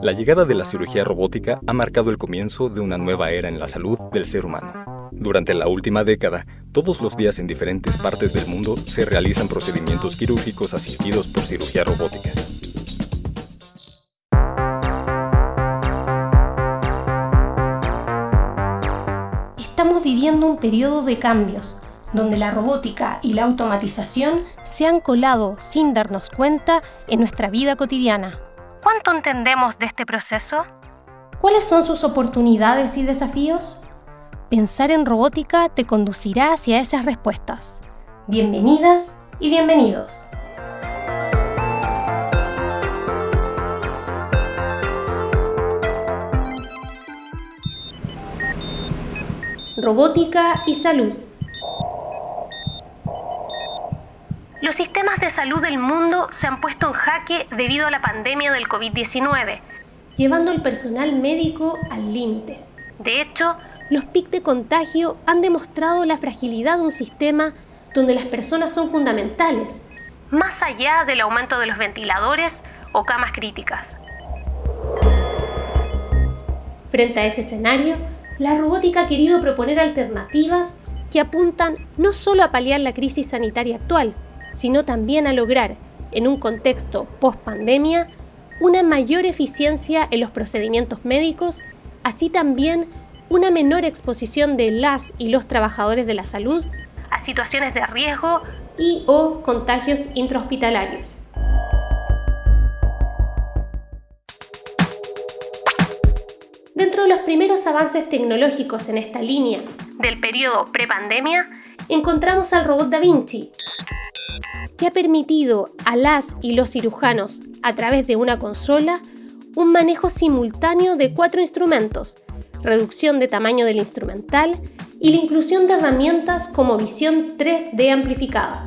La llegada de la cirugía robótica ha marcado el comienzo de una nueva era en la salud del ser humano. Durante la última década, todos los días en diferentes partes del mundo se realizan procedimientos quirúrgicos asistidos por cirugía robótica. Estamos viviendo un periodo de cambios, donde la robótica y la automatización se han colado sin darnos cuenta en nuestra vida cotidiana. ¿Cuánto entendemos de este proceso? ¿Cuáles son sus oportunidades y desafíos? Pensar en robótica te conducirá hacia esas respuestas. Bienvenidas y bienvenidos. Robótica y salud. Los sistemas de salud del mundo se han puesto en jaque debido a la pandemia del COVID-19, llevando al personal médico al límite. De hecho, los PIC de contagio han demostrado la fragilidad de un sistema donde las personas son fundamentales, más allá del aumento de los ventiladores o camas críticas. Frente a ese escenario, la robótica ha querido proponer alternativas que apuntan no solo a paliar la crisis sanitaria actual, sino también a lograr, en un contexto post-pandemia, una mayor eficiencia en los procedimientos médicos, así también una menor exposición de las y los trabajadores de la salud a situaciones de riesgo y o contagios intrahospitalarios. Dentro de los primeros avances tecnológicos en esta línea del periodo prepandemia, encontramos al robot Da Vinci, que ha permitido a las y los cirujanos, a través de una consola, un manejo simultáneo de cuatro instrumentos, reducción de tamaño del instrumental y la inclusión de herramientas como visión 3D amplificada.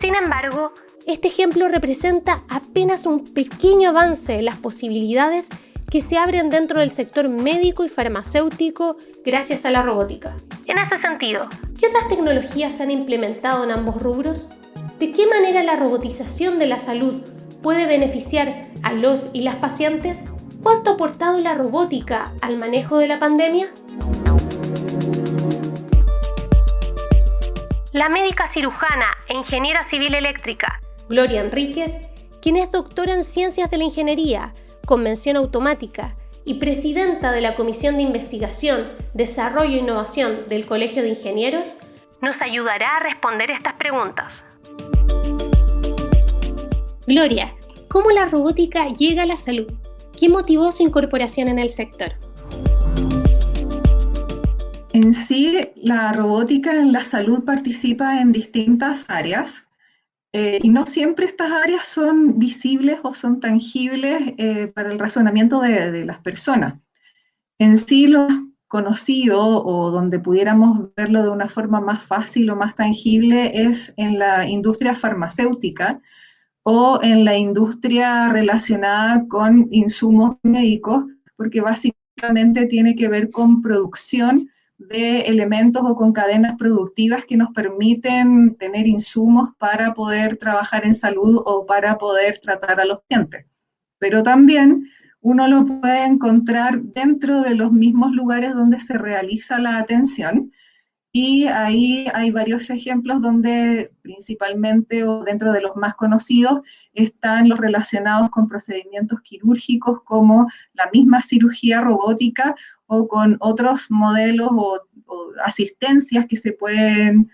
Sin embargo, este ejemplo representa apenas un pequeño avance en las posibilidades que se abren dentro del sector médico y farmacéutico gracias a la robótica. En ese sentido, ¿qué otras tecnologías se han implementado en ambos rubros? ¿De qué manera la robotización de la salud puede beneficiar a los y las pacientes? ¿Cuánto ha aportado la robótica al manejo de la pandemia? La médica cirujana e ingeniera civil eléctrica Gloria Enríquez, quien es doctora en Ciencias de la Ingeniería, Convención Automática y presidenta de la Comisión de Investigación, Desarrollo e Innovación del Colegio de Ingenieros, nos ayudará a responder estas preguntas. Gloria, ¿cómo la robótica llega a la salud? ¿Qué motivó su incorporación en el sector? En sí, la robótica en la salud participa en distintas áreas eh, y no siempre estas áreas son visibles o son tangibles eh, para el razonamiento de, de, las personas. En sí, lo conocido o donde pudiéramos verlo de una forma más fácil o más tangible es en la industria farmacéutica, o en la industria relacionada con insumos médicos, porque básicamente tiene que ver con producción de elementos o con cadenas productivas que nos permiten tener insumos para poder trabajar en salud o para poder tratar a los clientes. Pero también uno lo puede encontrar dentro de los mismos lugares donde se realiza la atención, y ahí hay varios ejemplos donde principalmente o dentro de los más conocidos están los relacionados con procedimientos quirúrgicos como la misma cirugía robótica o con otros modelos o, asistencias que se pueden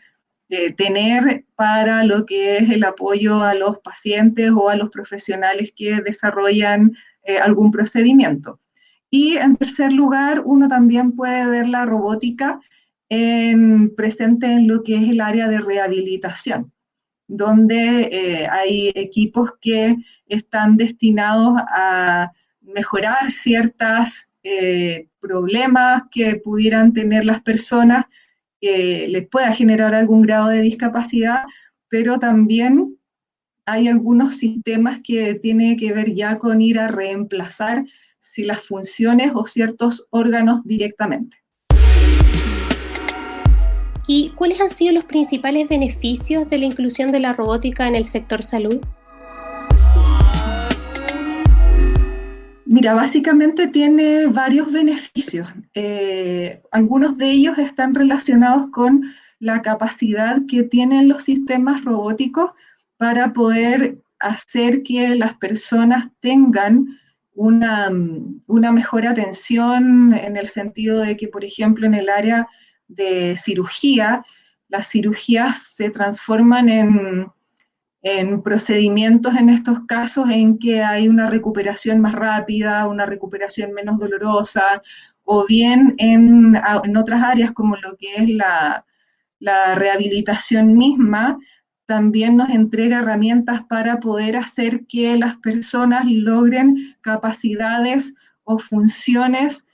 eh, tener para lo que es el apoyo a los pacientes o a los profesionales que desarrollan eh, algún procedimiento. Y en tercer lugar, uno también puede ver la robótica presente en lo que es el área de rehabilitación, donde eh, hay equipos que están destinados a mejorar ciertos eh, problemas que pudieran tener las personas, que les pueda generar algún grado de discapacidad, pero también hay algunos sistemas que tienen que ver ya con ir a reemplazar si las funciones o ciertos órganos directamente. ¿Y cuáles han sido los principales beneficios de la inclusión de la robótica en el sector salud? Mira, básicamente tiene varios beneficios. Eh, algunos de ellos están relacionados con la capacidad que tienen los sistemas robóticos para poder hacer que las personas tengan una, una, mejor atención en el sentido de que, por ejemplo, en el área de cirugía, las cirugías se transforman en, en procedimientos en estos casos en que hay una recuperación más rápida, una recuperación menos dolorosa, o bien en, en otras áreas como lo que es la, la, rehabilitación misma, también nos entrega herramientas para poder hacer que las personas logren capacidades o funciones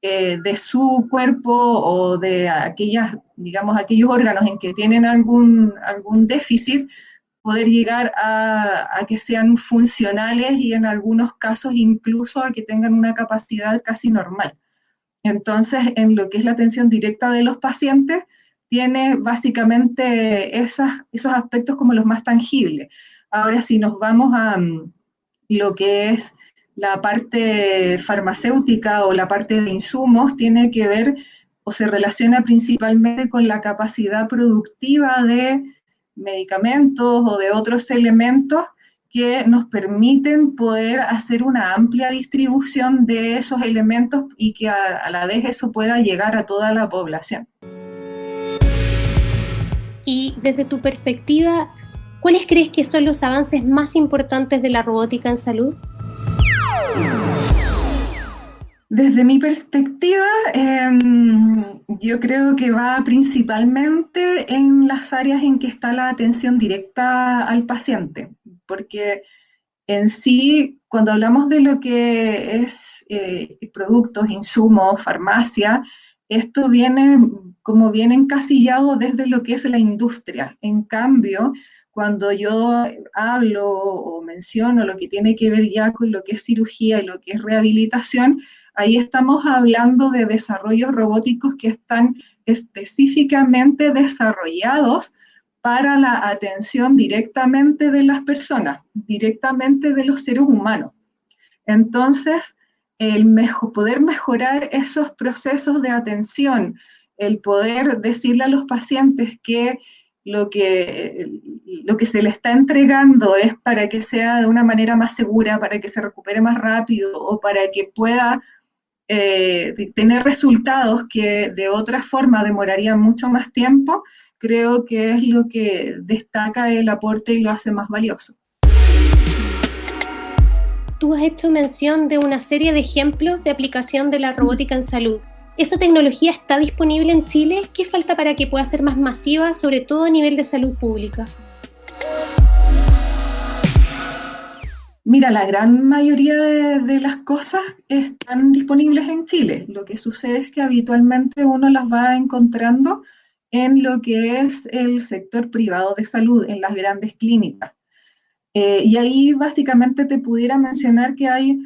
eh, de su cuerpo o de aquellas, digamos, aquellos órganos en que tienen algún, algún déficit, poder llegar a, que sean funcionales y en algunos casos incluso a que tengan una capacidad casi normal. Entonces, en lo que es la atención directa de los pacientes, tiene básicamente esas, esos aspectos como los más tangibles. Ahora, si nos vamos a mm, lo que es la parte farmacéutica o la parte de insumos, tiene que ver o se relaciona principalmente con la capacidad productiva de medicamentos o de otros elementos que nos permiten poder hacer una amplia distribución de esos elementos y que a, la vez eso pueda llegar a toda la población. Y desde tu perspectiva, ¿cuáles crees que son los avances más importantes de la robótica en salud? Desde mi perspectiva, em, yo creo que va principalmente en las áreas en que está la atención directa al paciente, porque en sí, cuando hablamos de lo que es eh, productos, insumos, farmacia, esto viene como viene encasillado desde lo que es la industria. En cambio, cuando yo hablo o menciono lo que tiene que ver ya con lo que es cirugía y lo que es rehabilitación, Ahí estamos hablando de desarrollos robóticos que están específicamente desarrollados para la atención directamente de las personas, directamente de los seres humanos. Entonces, el poder mejorar esos procesos de atención, el poder decirle a los pacientes que lo que, lo que se le está entregando es para que sea de una manera más segura, para que se recupere más rápido o para que pueda eh, tener resultados que de otra forma demorarían mucho más tiempo, creo que es lo que destaca el aporte y lo hace más valioso. Tú has hecho mención de una serie de ejemplos de aplicación de la robótica en salud. ¿Esa tecnología está disponible en Chile? ¿Qué falta para que pueda ser más masiva, sobre todo a nivel de salud pública? Mira, la gran mayoría de, las cosas están disponibles en Chile. Lo que sucede es que habitualmente uno las va encontrando en lo que es el sector privado de salud, en las grandes clínicas. Eh, y ahí básicamente te pudiera mencionar que hay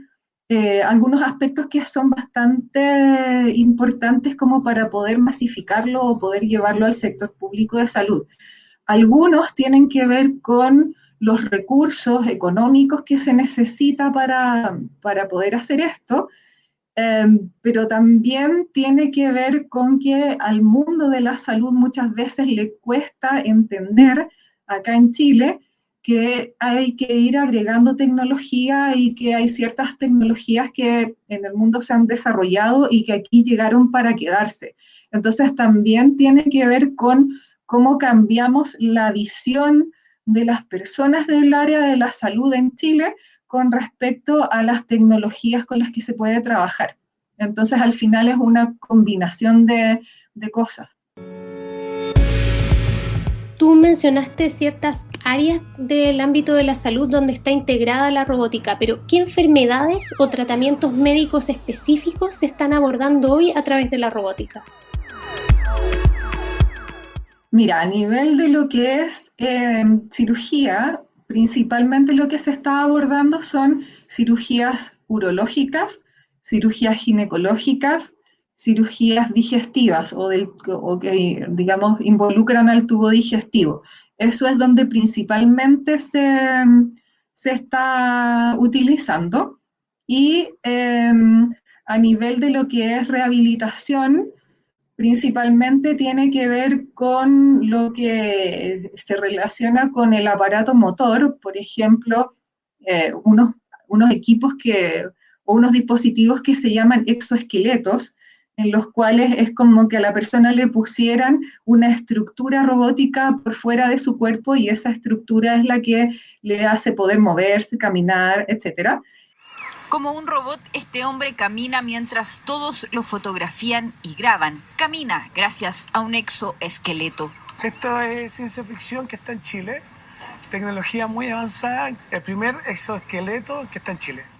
eh, algunos aspectos que son bastante importantes como para poder masificarlo o poder llevarlo al sector público de salud. Algunos tienen que ver con los recursos económicos que se necesita para, poder hacer esto, em, pero también tiene que ver con que al mundo de la salud muchas veces le cuesta entender acá en Chile que hay que ir agregando tecnología y que hay ciertas tecnologías que en el mundo se han desarrollado y que aquí llegaron para quedarse. Entonces también tiene que ver con cómo cambiamos la visión de las personas del área de la salud en Chile con respecto a las tecnologías con las que se puede trabajar. Entonces, al final es una combinación de, cosas. Tú mencionaste ciertas áreas del ámbito de la salud donde está integrada la robótica, pero ¿qué enfermedades o tratamientos médicos específicos se están abordando hoy a través de la robótica? Mira, a nivel de lo que es em, cirugía, principalmente lo que se está abordando son cirugías urológicas, cirugías ginecológicas, cirugías digestivas o, que, digamos, involucran al tubo digestivo. Eso es donde principalmente se, se está utilizando. Y em, a nivel de lo que es rehabilitación, principalmente tiene que ver con lo que se relaciona con el aparato motor, por ejemplo, eh, unos, unos equipos que, o unos dispositivos que se llaman exoesqueletos, en los cuales es como que a la persona le pusieran una estructura robótica por fuera de su cuerpo y esa estructura es la que le hace poder moverse, caminar, etc. Como un robot, este hombre camina mientras todos lo fotografían y graban. Camina gracias a un exoesqueleto. Esto es ciencia ficción que está en Chile, tecnología muy avanzada, el primer exoesqueleto que está en Chile.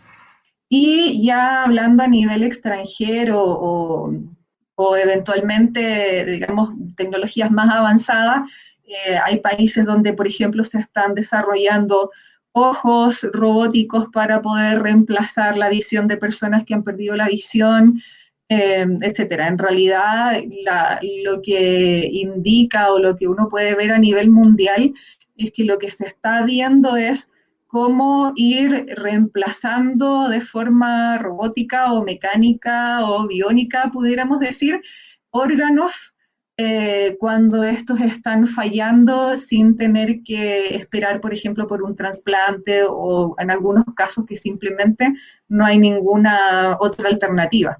Y ya hablando a nivel extranjero o, eventualmente, digamos, tecnologías más avanzadas, eh, hay países donde, por ejemplo, se están desarrollando ojos robóticos para poder reemplazar la visión de personas que han perdido la visión, eh, etcétera. En realidad, lo que indica o lo que uno puede ver a nivel mundial es que lo que se está viendo es cómo ir reemplazando de forma robótica o mecánica o biónica, pudiéramos decir, órganos eh, cuando estos están fallando sin tener que esperar, por ejemplo, por un trasplante o en algunos casos que simplemente no hay ninguna otra alternativa.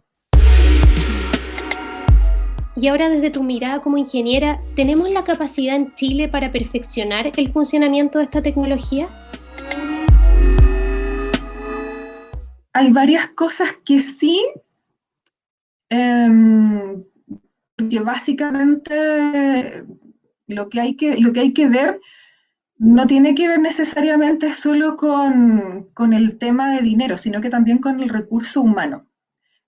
Y ahora desde tu mirada como ingeniera, ¿tenemos la capacidad en Chile para perfeccionar el funcionamiento de esta tecnología? Hay varias cosas que sí, em, que básicamente lo que, hay que, lo que hay que ver no tiene que ver necesariamente solo con, el tema de dinero, sino que también con el recurso humano.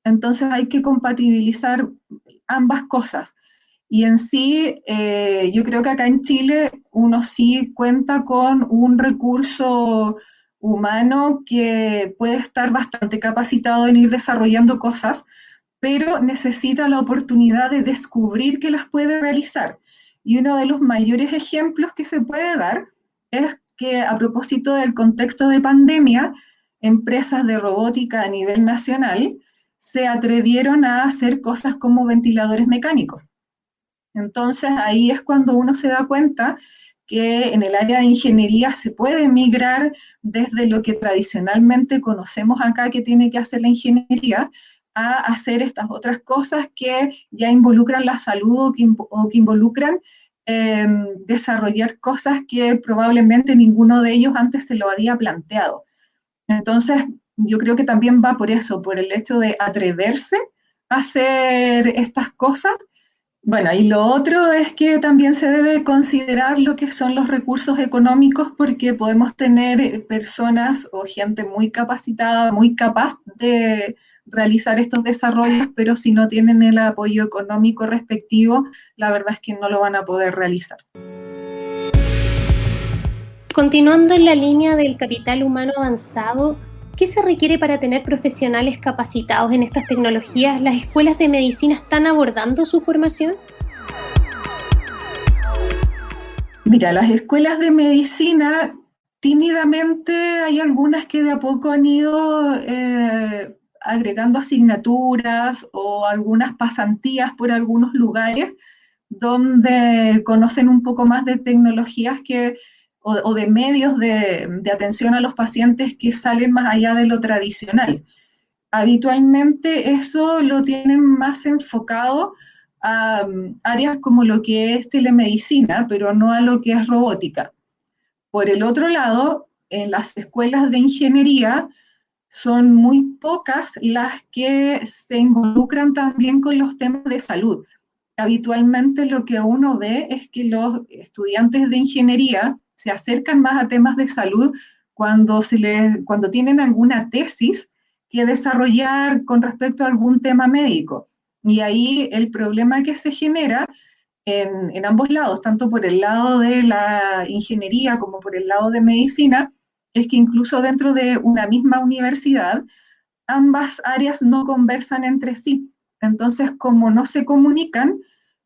Entonces hay que compatibilizar ambas cosas. Y en sí, eh, yo creo que acá en Chile uno sí cuenta con un recurso humano que puede estar bastante capacitado en ir desarrollando cosas, pero necesita la oportunidad de descubrir que las puede realizar. Y uno de los mayores ejemplos que se puede dar es que a propósito del contexto de pandemia, empresas de robótica a nivel nacional se atrevieron a hacer cosas como ventiladores mecánicos. Entonces ahí es cuando uno se da cuenta que en el área de ingeniería se puede migrar desde lo que tradicionalmente conocemos acá que tiene que hacer la ingeniería a hacer estas otras cosas que ya involucran la salud o que, involucran em, desarrollar cosas que probablemente ninguno de ellos antes se lo había planteado. Entonces, yo creo que también va por eso, por el hecho de atreverse a hacer estas cosas bueno, y lo otro es que también se debe considerar lo que son los recursos económicos porque podemos tener personas o gente muy capacitada, muy capaz de realizar estos desarrollos, pero si no tienen el apoyo económico respectivo, la verdad es que no lo van a poder realizar. Continuando en la línea del capital humano avanzado, ¿Qué se requiere para tener profesionales capacitados en estas tecnologías? ¿Las escuelas de medicina están abordando su formación? Mira, las escuelas de medicina, tímidamente hay algunas que de a poco han ido eh, agregando asignaturas o algunas pasantías por algunos lugares donde conocen un poco más de tecnologías que o, de medios de, atención a los pacientes que salen más allá de lo tradicional. Habitualmente eso lo tienen más enfocado a um, áreas como lo que es telemedicina, pero no a lo que es robótica. Por el otro lado, en las escuelas de ingeniería son muy pocas las que se involucran también con los temas de salud. Habitualmente lo que uno ve es que los estudiantes de ingeniería se acercan más a temas de salud cuando, tienen alguna tesis que desarrollar con respecto a algún tema médico. Y ahí el problema que se genera en, en, ambos lados, tanto por el lado de la ingeniería como por el lado de medicina, es que incluso dentro de una misma universidad, ambas áreas no conversan entre sí. Entonces, como no se comunican,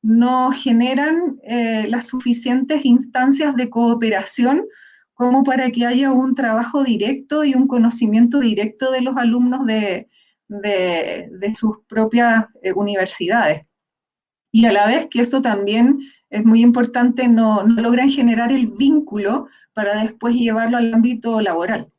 no generan eh, las suficientes instancias de cooperación como para que haya un trabajo directo y un conocimiento directo de los alumnos de, sus propias eh, universidades. Y a la vez que eso también es muy importante, no, no logran generar el vínculo para después llevarlo al ámbito laboral.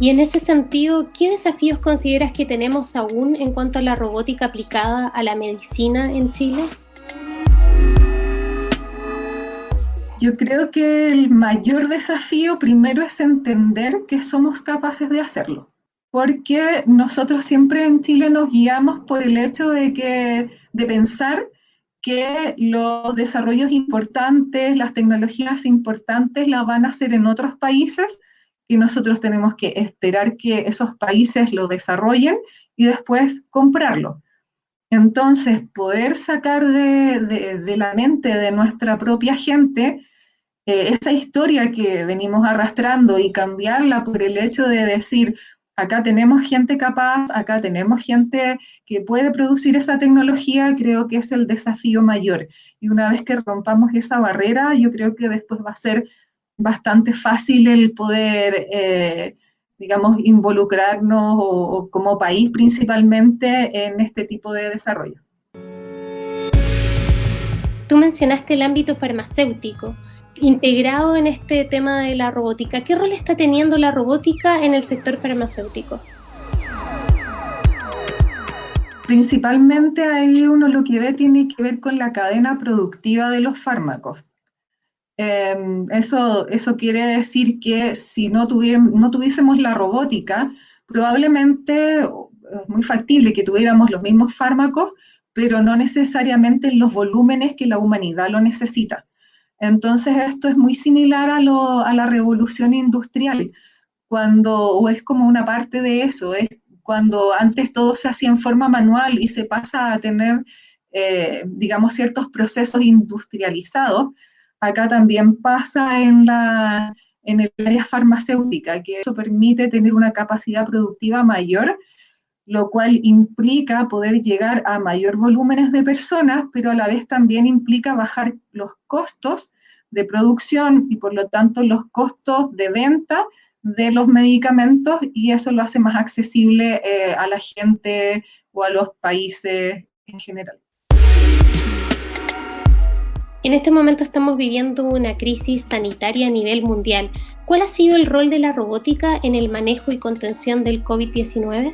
Y en ese sentido, ¿qué desafíos consideras que tenemos aún en cuanto a la robótica aplicada a la medicina en Chile? Yo creo que el mayor desafío primero es entender que somos capaces de hacerlo, porque nosotros siempre en Chile nos guiamos por el hecho de, que, de pensar que los desarrollos importantes, las tecnologías importantes las van a hacer en otros países y nosotros tenemos que esperar que esos países lo desarrollen y después comprarlo. Entonces, poder sacar de, la mente de nuestra propia gente eh, esa historia que venimos arrastrando y cambiarla por el hecho de decir, acá tenemos gente capaz, acá tenemos gente que puede producir esa tecnología, creo que es el desafío mayor. Y una vez que rompamos esa barrera, yo creo que después va a ser bastante fácil el poder, eh, digamos, involucrarnos o, como país principalmente en este tipo de desarrollo. Tú mencionaste el ámbito farmacéutico. Integrado en este tema de la robótica, ¿qué rol está teniendo la robótica en el sector farmacéutico? Principalmente ahí uno lo que ve tiene que ver con la cadena productiva de los fármacos. Em, eso, eso quiere decir que si no, no tuviésemos la robótica, probablemente es muy factible que tuviéramos los mismos fármacos, pero no necesariamente en los volúmenes que la humanidad lo necesita. Entonces esto es muy similar a, la revolución industrial, cuando, o es como una parte de eso, es cuando antes todo se hacía en forma manual y se pasa a tener, eh, digamos, ciertos procesos industrializados, acá también pasa en, la, en el área farmacéutica, que eso permite tener una capacidad productiva mayor, lo cual implica poder llegar a mayor volúmenes de personas, pero a la vez también implica bajar los costos de producción y por lo tanto los costos de venta de los medicamentos y eso lo hace más accesible eh, a la gente o a los países en general. En este momento estamos viviendo una crisis sanitaria a nivel mundial. ¿Cuál ha sido el rol de la robótica en el manejo y contención del COVID-19?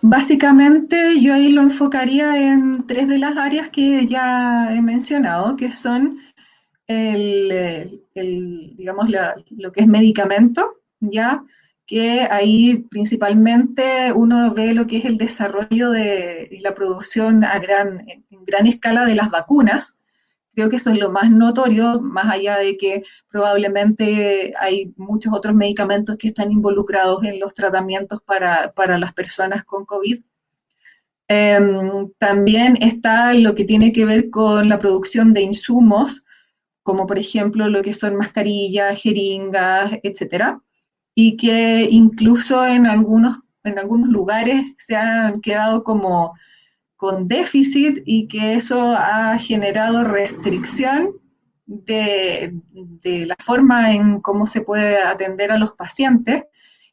Básicamente yo ahí lo enfocaría en tres de las áreas que ya he mencionado, que son el, digamos, lo que es medicamento, ya que ahí principalmente uno ve lo que es el desarrollo de, y la producción a gran, escala de las vacunas. Creo que eso es lo más notorio, más allá de que probablemente hay muchos otros medicamentos que están involucrados en los tratamientos para, para las personas con COVID. Em, también está lo que tiene que ver con la producción de insumos, como por ejemplo lo que son mascarillas, jeringas, etcétera y que incluso en algunos, en algunos lugares se han quedado como con déficit y que eso ha generado restricción de, de, la forma en cómo se puede atender a los pacientes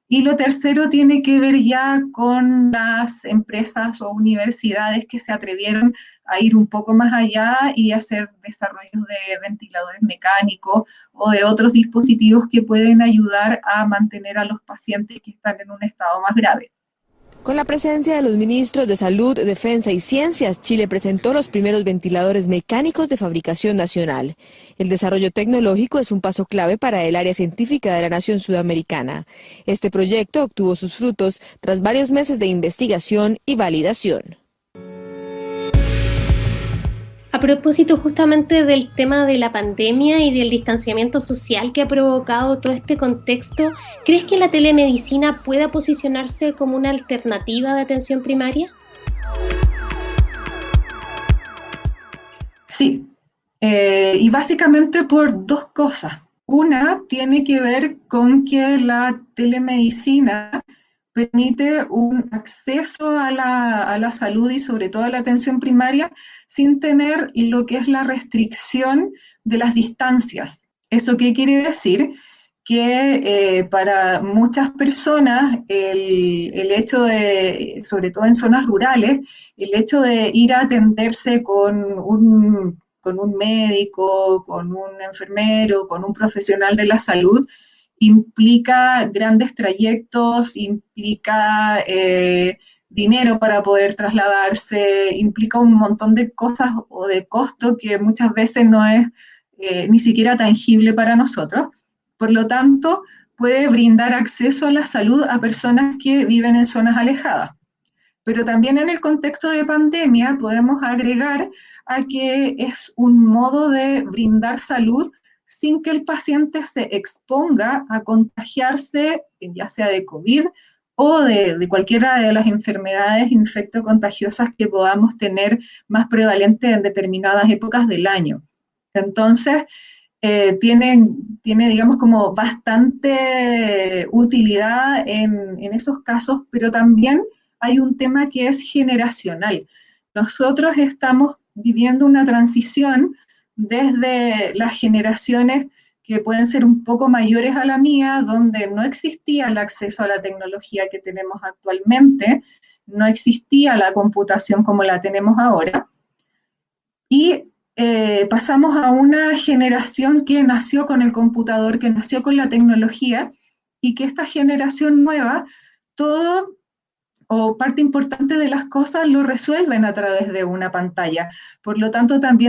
y lo tercero tiene que ver ya con las empresas o universidades que se atrevieron a ir un poco más allá y hacer desarrollos de ventiladores mecánicos o de otros dispositivos que pueden ayudar a mantener a los pacientes que están en un estado más grave. Con la presencia de los ministros de Salud, Defensa y Ciencias, Chile presentó los primeros ventiladores mecánicos de fabricación nacional. El desarrollo tecnológico es un paso clave para el área científica de la nación sudamericana. Este proyecto obtuvo sus frutos tras varios meses de investigación y validación. A propósito justamente del tema de la pandemia y del distanciamiento social que ha provocado todo este contexto, ¿crees que la telemedicina pueda posicionarse como una alternativa de atención primaria? Sí, eh, y básicamente por dos cosas. Una tiene que ver con que la telemedicina permite un acceso a la, a la, salud y sobre todo a la atención primaria sin tener lo que es la restricción de las distancias. ¿Eso qué quiere decir? Que eh, para muchas personas el, el, hecho de, sobre todo en zonas rurales, el hecho de ir a atenderse con un, con un médico, con un enfermero, con un profesional de la salud, implica grandes trayectos, implica eh, dinero para poder trasladarse, implica un montón de cosas o de costo que muchas veces no es eh, ni siquiera tangible para nosotros. Por lo tanto, puede brindar acceso a la salud a personas que viven en zonas alejadas. Pero también en el contexto de pandemia podemos agregar a que es un modo de brindar salud sin que el paciente se exponga a contagiarse, ya sea de COVID o de, cualquiera de las enfermedades infectocontagiosas que podamos tener más prevalentes en determinadas épocas del año. Entonces, eh, tiene, tiene, digamos, como bastante utilidad en esos casos, pero también hay un tema que es generacional. Nosotros estamos viviendo una transición desde las generaciones que pueden ser un poco mayores a la mía, donde no existía el acceso a la tecnología que tenemos actualmente, no existía la computación como la tenemos ahora, y eh, pasamos a una generación que nació con el computador, que nació con la tecnología, y que esta generación nueva, todo o parte importante de las cosas lo resuelven a través de una pantalla. Por lo tanto, también